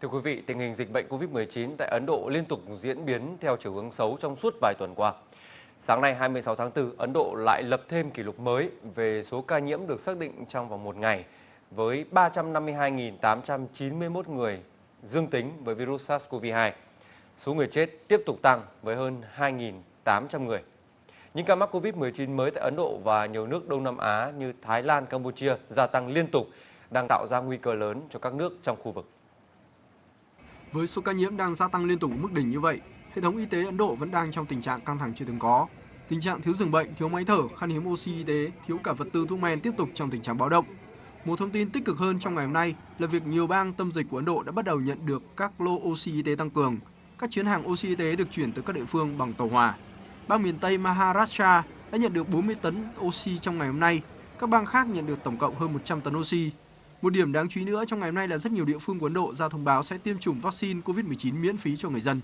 Thưa quý vị, tình hình dịch bệnh COVID-19 tại Ấn Độ liên tục diễn biến theo chiều hướng xấu trong suốt vài tuần qua. Sáng nay 26 tháng 4, Ấn Độ lại lập thêm kỷ lục mới về số ca nhiễm được xác định trong vòng một ngày với 352.891 người dương tính với virus SARS-CoV-2. Số người chết tiếp tục tăng với hơn 2.800 người. Những ca mắc COVID-19 mới tại Ấn Độ và nhiều nước Đông Nam Á như Thái Lan, Campuchia gia tăng liên tục, đang tạo ra nguy cơ lớn cho các nước trong khu vực. Với số ca nhiễm đang gia tăng liên tục ở mức đỉnh như vậy, hệ thống y tế Ấn Độ vẫn đang trong tình trạng căng thẳng chưa từng có. Tình trạng thiếu giường bệnh, thiếu máy thở, khan hiếm oxy y tế, thiếu cả vật tư thuốc men tiếp tục trong tình trạng báo động. Một thông tin tích cực hơn trong ngày hôm nay là việc nhiều bang tâm dịch của Ấn Độ đã bắt đầu nhận được các lô oxy y tế tăng cường. Các chuyến hàng oxy y tế được chuyển tới các địa phương bằng tàu hỏa. Bang miền Tây Maharashtra đã nhận được 40 tấn oxy trong ngày hôm nay. Các bang khác nhận được tổng cộng hơn 100 tấn oxy. Một điểm đáng chú ý nữa trong ngày hôm nay là rất nhiều địa phương của Ấn Độ ra thông báo sẽ tiêm chủng vaccine COVID-19 miễn phí cho người dân.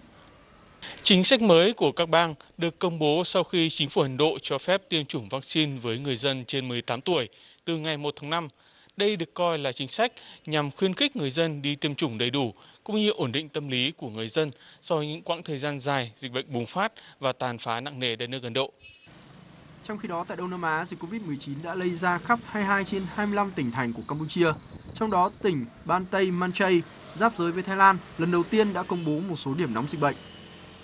Chính sách mới của các bang được công bố sau khi chính phủ Ấn Độ cho phép tiêm chủng vaccine với người dân trên 18 tuổi từ ngày 1 tháng 5. Đây được coi là chính sách nhằm khuyến khích người dân đi tiêm chủng đầy đủ, cũng như ổn định tâm lý của người dân sau những quãng thời gian dài dịch bệnh bùng phát và tàn phá nặng nề đất nước Ấn Độ. Trong khi đó, tại Đông Nam Á, dịch COVID-19 đã lây ra khắp 22 trên 25 tỉnh thành của Campuchia. Trong đó, tỉnh Ban Tây Manchay, giáp giới với Thái Lan, lần đầu tiên đã công bố một số điểm nóng dịch bệnh.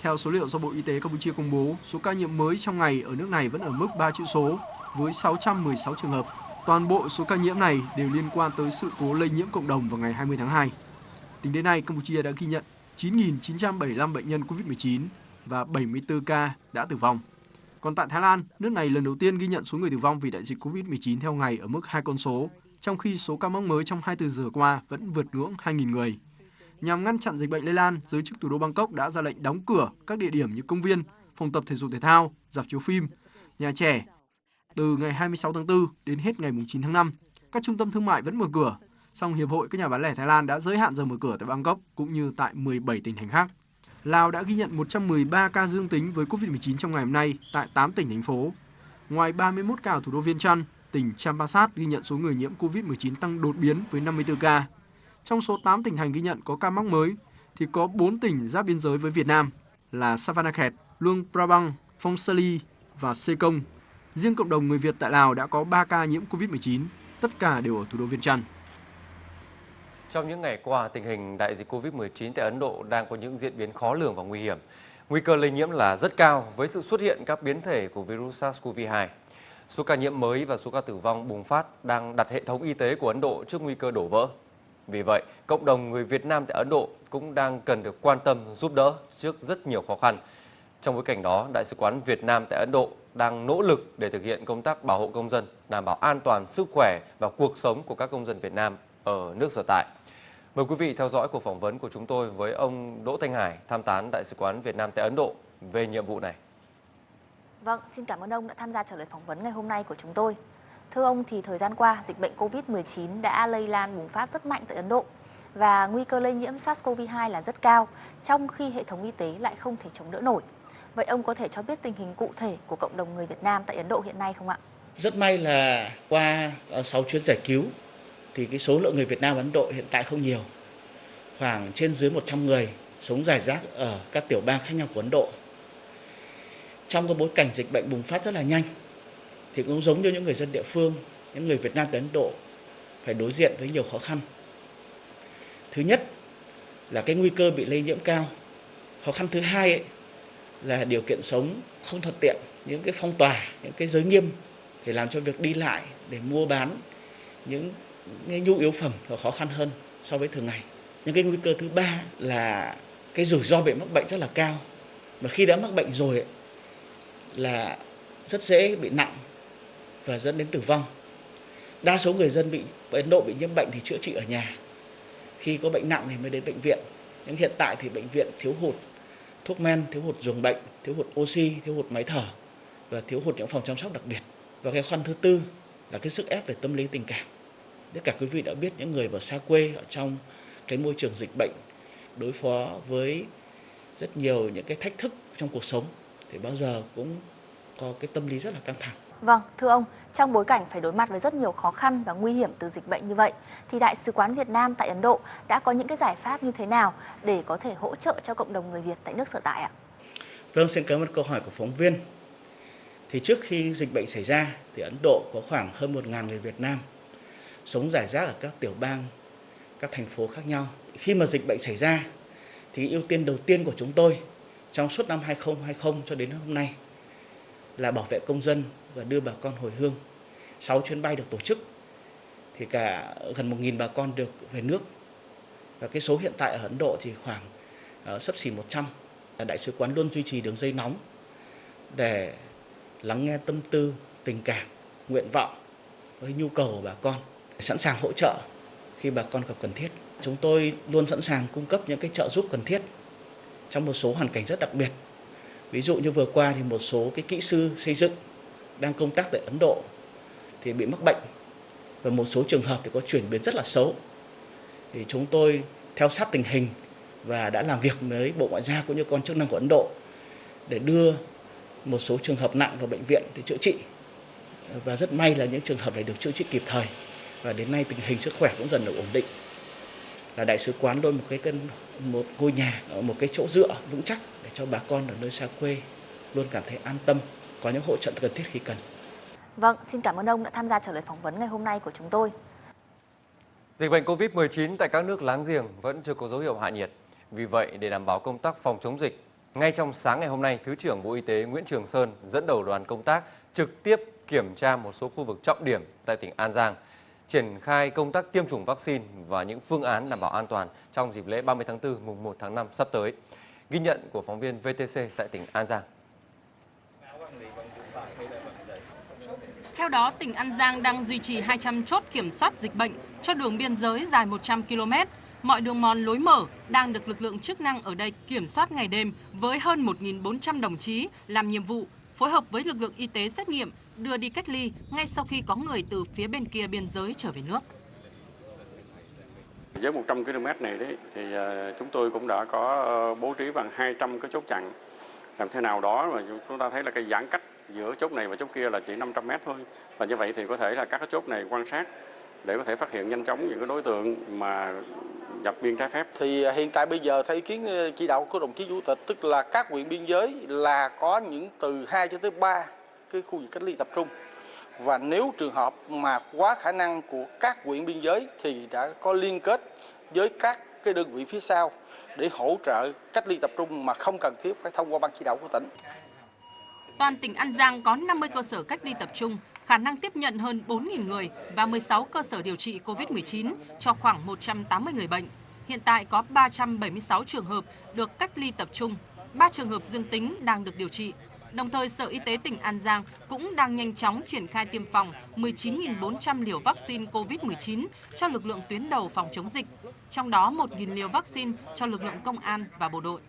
Theo số liệu do Bộ Y tế Campuchia công bố, số ca nhiễm mới trong ngày ở nước này vẫn ở mức 3 chữ số, với 616 trường hợp. Toàn bộ số ca nhiễm này đều liên quan tới sự cố lây nhiễm cộng đồng vào ngày 20 tháng 2. Tính đến nay, Campuchia đã ghi nhận 9.975 bệnh nhân COVID-19 và 74 ca đã tử vong. Còn tại Thái Lan, nước này lần đầu tiên ghi nhận số người tử vong vì đại dịch COVID-19 theo ngày ở mức hai con số, trong khi số ca mắc mới trong 24 giờ qua vẫn vượt ngưỡng 2.000 người. Nhằm ngăn chặn dịch bệnh lây lan, giới chức thủ đô Bangkok đã ra lệnh đóng cửa các địa điểm như công viên, phòng tập thể dục thể thao, dạp chiếu phim, nhà trẻ. Từ ngày 26 tháng 4 đến hết ngày 9 tháng 5, các trung tâm thương mại vẫn mở cửa, song Hiệp hội các nhà bán lẻ Thái Lan đã giới hạn giờ mở cửa tại Bangkok cũng như tại 17 tỉnh thành khác. Lào đã ghi nhận 113 ca dương tính với COVID-19 trong ngày hôm nay tại 8 tỉnh thành phố. Ngoài 31 ca ở thủ đô Viên Chăn, tỉnh Champasak ghi nhận số người nhiễm COVID-19 tăng đột biến với 54 ca. Trong số 8 tỉnh thành ghi nhận có ca mắc mới, thì có 4 tỉnh giáp biên giới với Việt Nam là Savanakhet, Luang Prabang, Phong Sali và Sê Công. Riêng cộng đồng người Việt tại Lào đã có 3 ca nhiễm COVID-19, tất cả đều ở thủ đô Viên Chăn. Trong những ngày qua, tình hình đại dịch COVID-19 tại Ấn Độ đang có những diễn biến khó lường và nguy hiểm. Nguy cơ lây nhiễm là rất cao với sự xuất hiện các biến thể của virus SARS-CoV-2. Số ca nhiễm mới và số ca tử vong bùng phát đang đặt hệ thống y tế của Ấn Độ trước nguy cơ đổ vỡ. Vì vậy, cộng đồng người Việt Nam tại Ấn Độ cũng đang cần được quan tâm giúp đỡ trước rất nhiều khó khăn. Trong bối cảnh đó, Đại sứ quán Việt Nam tại Ấn Độ đang nỗ lực để thực hiện công tác bảo hộ công dân, đảm bảo an toàn sức khỏe và cuộc sống của các công dân Việt Nam ở nước sở tại. Mời quý vị theo dõi cuộc phỏng vấn của chúng tôi với ông Đỗ Thanh Hải, tham tán Đại sứ quán Việt Nam tại Ấn Độ về nhiệm vụ này. Vâng, xin cảm ơn ông đã tham gia trả lời phỏng vấn ngày hôm nay của chúng tôi. Thưa ông thì thời gian qua, dịch bệnh COVID-19 đã lây lan bùng phát rất mạnh tại Ấn Độ và nguy cơ lây nhiễm SARS-CoV-2 là rất cao, trong khi hệ thống y tế lại không thể chống đỡ nổi. Vậy ông có thể cho biết tình hình cụ thể của cộng đồng người Việt Nam tại Ấn Độ hiện nay không ạ? Rất may là qua 6 chuyến giải cứu thì cái số lượng người Việt Nam Ấn Độ hiện tại không nhiều. Khoảng trên dưới 100 người sống rải rác ở các tiểu bang khác nhau của Ấn Độ. Trong cái bối cảnh dịch bệnh bùng phát rất là nhanh thì cũng giống như những người dân địa phương, những người Việt Nam đến Ấn Độ phải đối diện với nhiều khó khăn. Thứ nhất là cái nguy cơ bị lây nhiễm cao. Khó khăn thứ hai ấy, là điều kiện sống không thuận tiện, những cái phong tỏa, những cái giới nghiêm để làm cho việc đi lại để mua bán những nhu yếu phẩm nó khó khăn hơn so với thường ngày. những cái nguy cơ thứ ba là cái rủi ro bị mắc bệnh rất là cao. Mà khi đã mắc bệnh rồi ấy, là rất dễ bị nặng và dẫn đến tử vong. Đa số người dân bị Ấn Độ bị nhiễm bệnh thì chữa trị ở nhà. Khi có bệnh nặng thì mới đến bệnh viện. Nhưng hiện tại thì bệnh viện thiếu hụt thuốc men, thiếu hụt giường bệnh, thiếu hụt oxy, thiếu hụt máy thở và thiếu hụt những phòng chăm sóc đặc biệt. Và cái khoan thứ tư là cái sức ép về tâm lý tình cảm. Tất cả quý vị đã biết những người ở xa quê ở trong cái môi trường dịch bệnh đối phó với rất nhiều những cái thách thức trong cuộc sống thì bao giờ cũng có cái tâm lý rất là căng thẳng. Vâng, thưa ông, trong bối cảnh phải đối mặt với rất nhiều khó khăn và nguy hiểm từ dịch bệnh như vậy, thì Đại sứ quán Việt Nam tại Ấn Độ đã có những cái giải pháp như thế nào để có thể hỗ trợ cho cộng đồng người Việt tại nước sở tại ạ? Vâng, xin cảm ơn câu hỏi của phóng viên. Thì trước khi dịch bệnh xảy ra, thì Ấn Độ có khoảng hơn 1.000 người Việt Nam sống rải rác ở các tiểu bang, các thành phố khác nhau. Khi mà dịch bệnh xảy ra, thì ưu tiên đầu tiên của chúng tôi trong suốt năm 2020 cho đến hôm nay là bảo vệ công dân và đưa bà con hồi hương. 6 chuyến bay được tổ chức thì cả gần 1.000 bà con được về nước. Và cái số hiện tại ở Ấn Độ thì khoảng uh, sấp xỉ 100. Đại sứ quán luôn duy trì đường dây nóng để lắng nghe tâm tư, tình cảm, nguyện vọng với nhu cầu của bà con, sẵn sàng hỗ trợ khi bà con gặp cần thiết. Chúng tôi luôn sẵn sàng cung cấp những cái trợ giúp cần thiết trong một số hoàn cảnh rất đặc biệt. Ví dụ như vừa qua thì một số cái kỹ sư xây dựng đang công tác tại Ấn Độ thì bị mắc bệnh và một số trường hợp thì có chuyển biến rất là xấu. Thì chúng tôi theo sát tình hình và đã làm việc với Bộ Ngoại giao cũng như con chức năng của Ấn Độ để đưa một số trường hợp nặng vào bệnh viện để chữa trị. Và rất may là những trường hợp này được chữa trị kịp thời và đến nay tình hình sức khỏe cũng dần được ổn định. Là đại sứ quán luôn một cái cân một ngôi nhà một cái chỗ dựa vững chắc để cho bà con ở nơi xa quê luôn cảm thấy an tâm, có những hỗ trợ cần thiết khi cần. Vâng, xin cảm ơn ông đã tham gia trả lời phỏng vấn ngày hôm nay của chúng tôi. Dịch bệnh COVID-19 tại các nước láng giềng vẫn chưa có dấu hiệu hạ nhiệt. Vì vậy, để đảm bảo công tác phòng chống dịch, ngay trong sáng ngày hôm nay, Thứ trưởng Bộ Y tế Nguyễn Trường Sơn dẫn đầu đoàn công tác trực tiếp kiểm tra một số khu vực trọng điểm tại tỉnh An Giang, triển khai công tác tiêm chủng vaccine và những phương án đảm bảo an toàn trong dịp lễ 30 tháng 4 mùng 1 tháng 5 sắp tới. Ghi nhận của phóng viên VTC tại tỉnh An Giang. Theo đó, tỉnh An Giang đang duy trì 200 chốt kiểm soát dịch bệnh cho đường biên giới dài 100 km. Mọi đường mòn lối mở đang được lực lượng chức năng ở đây kiểm soát ngày đêm với hơn 1.400 đồng chí làm nhiệm vụ phối hợp với lực lượng y tế xét nghiệm, đưa đi cách ly ngay sau khi có người từ phía bên kia biên giới trở về nước. Với 100 km này đấy thì ờ, chúng tôi cũng đã có ờ, bố trí bằng 200 cái chốt chặn làm thế nào đó mà chúng ta thấy là cái giãn cách giữa chốt này và chốt kia là chỉ 500 mét thôi và như vậy thì có thể là các cái chốt này quan sát để có thể phát hiện nhanh chóng những cái đối tượng mà nhập biên trái phép. Thì à, hiện tại bây giờ theo ý kiến ờ, chỉ đạo của đồng chí chủ tịch tức là các huyện biên giới là có những từ 2 cho tới 3 cái khu vực cách ly tập trung. Và nếu trường hợp mà quá khả năng của các huyện biên giới thì đã có liên kết với các cái đơn vị phía sau để hỗ trợ cách ly tập trung mà không cần thiết phải thông qua ban chỉ đạo của tỉnh. Toàn tỉnh An Giang có 50 cơ sở cách ly tập trung, khả năng tiếp nhận hơn 4.000 người và 16 cơ sở điều trị COVID-19 cho khoảng 180 người bệnh. Hiện tại có 376 trường hợp được cách ly tập trung, 3 trường hợp dương tính đang được điều trị. Đồng thời, Sở Y tế tỉnh An Giang cũng đang nhanh chóng triển khai tiêm phòng 19.400 liều vaccine COVID-19 cho lực lượng tuyến đầu phòng chống dịch, trong đó 1.000 liều vaccine cho lực lượng công an và bộ đội.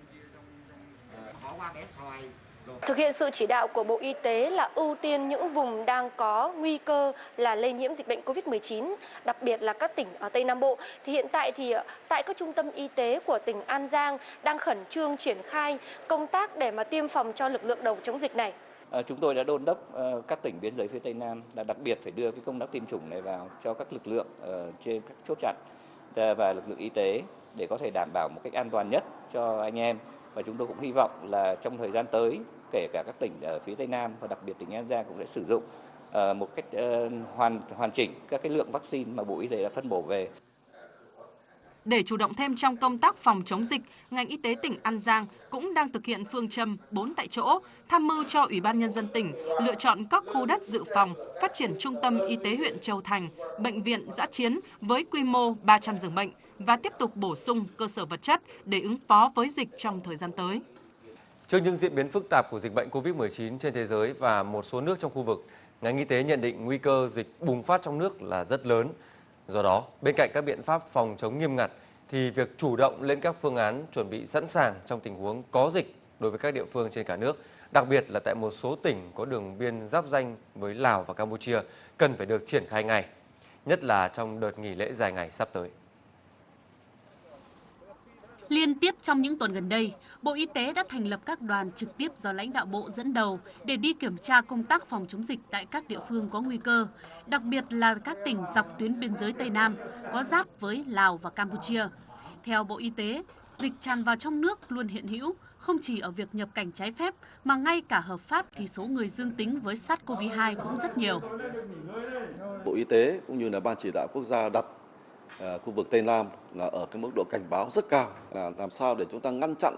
Thực hiện sự chỉ đạo của Bộ Y tế là ưu tiên những vùng đang có nguy cơ là lây nhiễm dịch bệnh COVID-19, đặc biệt là các tỉnh ở Tây Nam Bộ. Thì hiện tại thì ờ, tại các trung tâm y tế của tỉnh An Giang đang khẩn trương triển khai công tác để mà tiêm phòng cho lực lượng đầu chống dịch này. À, chúng tôi đã đôn đốc uh, các tỉnh biên giới phía Tây Nam là đặc biệt phải đưa cái công tác tiêm chủng này vào cho các lực lượng uh, trên các chốt chặn và lực lượng y tế để có thể đảm bảo một cách an toàn nhất cho anh em và chúng tôi cũng hy vọng là trong thời gian tới kể cả các tỉnh ở phía Tây Nam và đặc biệt tỉnh An Giang cũng sẽ sử dụng ờ, một cách ờ, hoàn hoàn chỉnh các cái lượng vaccine mà Bộ Y tế đã phân bổ về. Để chủ động thêm trong công tác phòng chống dịch, ngành y tế tỉnh An Giang cũng đang thực hiện phương châm 4 tại chỗ, tham mưu cho Ủy ban Nhân dân tỉnh lựa chọn các khu đất dự phòng, phát triển trung tâm y tế huyện Châu Thành, bệnh viện giã chiến với quy mô 300 giường bệnh và tiếp tục bổ sung cơ sở vật chất để ứng phó với dịch trong thời gian tới. Trước những diễn biến phức tạp của dịch bệnh COVID-19 trên thế giới và một số nước trong khu vực, ngành y tế nhận định nguy cơ dịch bùng phát trong nước là rất lớn. Do đó, bên cạnh các biện pháp phòng chống nghiêm ngặt, thì việc chủ động lên các phương án chuẩn bị sẵn sàng trong tình huống có dịch đối với các địa phương trên cả nước, đặc biệt là tại một số tỉnh có đường biên giáp danh với Lào và Campuchia, cần phải được triển khai ngay, nhất là trong đợt nghỉ lễ dài ngày sắp tới. Liên tiếp trong những tuần gần đây, Bộ Y tế đã thành lập các đoàn trực tiếp do lãnh đạo Bộ dẫn đầu để đi kiểm tra công tác phòng chống dịch tại các địa phương có nguy cơ, đặc biệt là các tỉnh dọc tuyến biên giới Tây Nam có giáp với Lào và Campuchia. Theo Bộ Y tế, dịch tràn vào trong nước luôn hiện hữu, không chỉ ở việc nhập cảnh trái phép mà ngay cả hợp pháp thì số người dương tính với SARS-CoV-2 cũng rất nhiều. Bộ Y tế cũng như là Ban chỉ đạo quốc gia đặt Ờ, khu vực Tây Nam là ở cái mức độ cảnh báo rất cao là làm sao để chúng ta ngăn chặn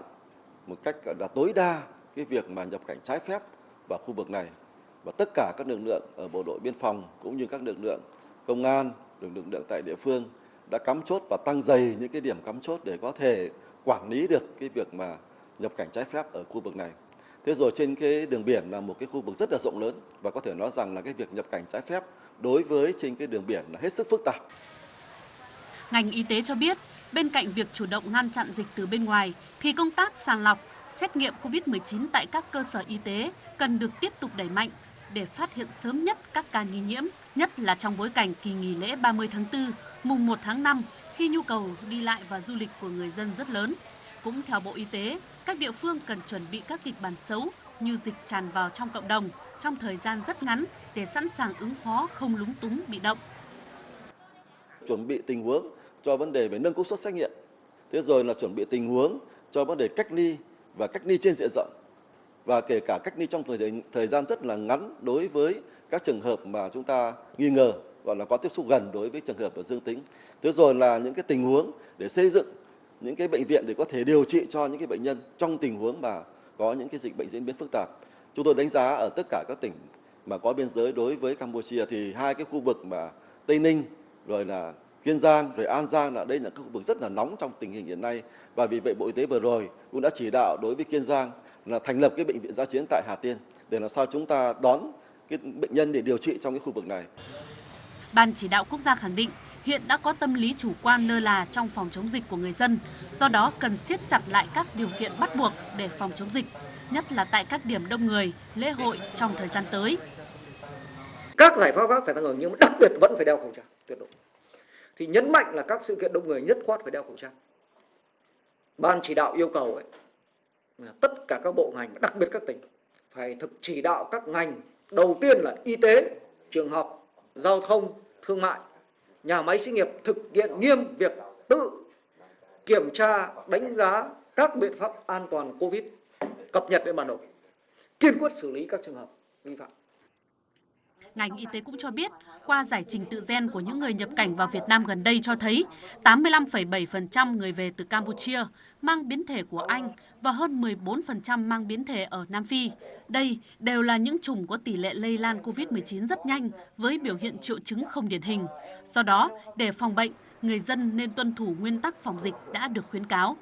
một cách là tối đa cái việc mà nhập cảnh trái phép vào khu vực này và tất cả các lực lượng ở bộ đội biên phòng cũng như các lực lượng công an, lực lượng tại địa phương đã cắm chốt và tăng dày những cái điểm cắm chốt để có thể quản lý được cái việc mà nhập cảnh trái phép ở khu vực này. Thế rồi trên cái đường biển là một cái khu vực rất là rộng lớn và có thể nói rằng là cái việc nhập cảnh trái phép đối với trên cái đường biển là hết sức phức tạp. Ngành y tế cho biết, bên cạnh việc chủ động ngăn chặn dịch từ bên ngoài thì công tác sàng lọc, xét nghiệm COVID-19 tại các cơ sở y tế cần được tiếp tục đẩy mạnh để phát hiện sớm nhất các ca nghi nhiễm, nhất là trong bối cảnh kỳ nghỉ lễ 30 tháng 4, mùng 1 tháng 5 khi nhu cầu đi lại và du lịch của người dân rất lớn. Cũng theo Bộ Y tế, các địa phương cần chuẩn bị các kịch bản xấu như dịch tràn vào trong cộng đồng trong thời gian rất ngắn để sẵn sàng ứng phó không lúng túng bị động. Chuẩn bị tình huống cho vấn đề về nâng công suất xét nghiệm. Thế rồi là chuẩn bị tình huống cho vấn đề cách ly và cách ly trên diện rộng và kể cả cách ly trong thời thời gian rất là ngắn đối với các trường hợp mà chúng ta nghi ngờ gọi là có tiếp xúc gần đối với trường hợp dương tính. Thế rồi là những cái tình huống để xây dựng những cái bệnh viện để có thể điều trị cho những cái bệnh nhân trong tình huống mà có những cái dịch bệnh diễn biến phức tạp. Chúng tôi đánh giá ở tất cả các tỉnh mà có biên giới đối với Campuchia thì hai cái khu vực mà Tây Ninh rồi là Kiên Giang rồi An Giang là đây là các khu vực rất là nóng trong tình hình hiện nay và vì vậy Bộ Y tế vừa rồi cũng đã chỉ đạo đối với Kiên Giang là thành lập cái bệnh viện giã chiến tại Hà Tiên để làm sao chúng ta đón cái bệnh nhân để điều trị trong cái khu vực này. Ban chỉ đạo quốc gia khẳng định hiện đã có tâm lý chủ quan lơ là trong phòng chống dịch của người dân, do đó cần siết chặt lại các điều kiện bắt buộc để phòng chống dịch, nhất là tại các điểm đông người, lễ hội trong thời gian tới. Các giải pháp khác phải tăng cường nhưng đặc biệt vẫn phải đeo khẩu trang tuyệt đối. Thì nhấn mạnh là các sự kiện đông người nhất quát phải đeo khẩu trang. Ban chỉ đạo yêu cầu ấy, tất cả các bộ ngành, đặc biệt các tỉnh phải thực chỉ đạo các ngành. Đầu tiên là y tế, trường học, giao thông, thương mại. Nhà máy xí nghiệp thực hiện nghiêm việc tự kiểm tra đánh giá các biện pháp an toàn covid cập nhật lên bản đồ kiên quyết xử lý các trường hợp vi phạm. Ngành y tế cũng cho biết, qua giải trình tự gen của những người nhập cảnh vào Việt Nam gần đây cho thấy 85,7% người về từ Campuchia mang biến thể của Anh và hơn 14% mang biến thể ở Nam Phi. Đây đều là những chủng có tỷ lệ lây lan COVID-19 rất nhanh với biểu hiện triệu chứng không điển hình. Do đó, để phòng bệnh, người dân nên tuân thủ nguyên tắc phòng dịch đã được khuyến cáo.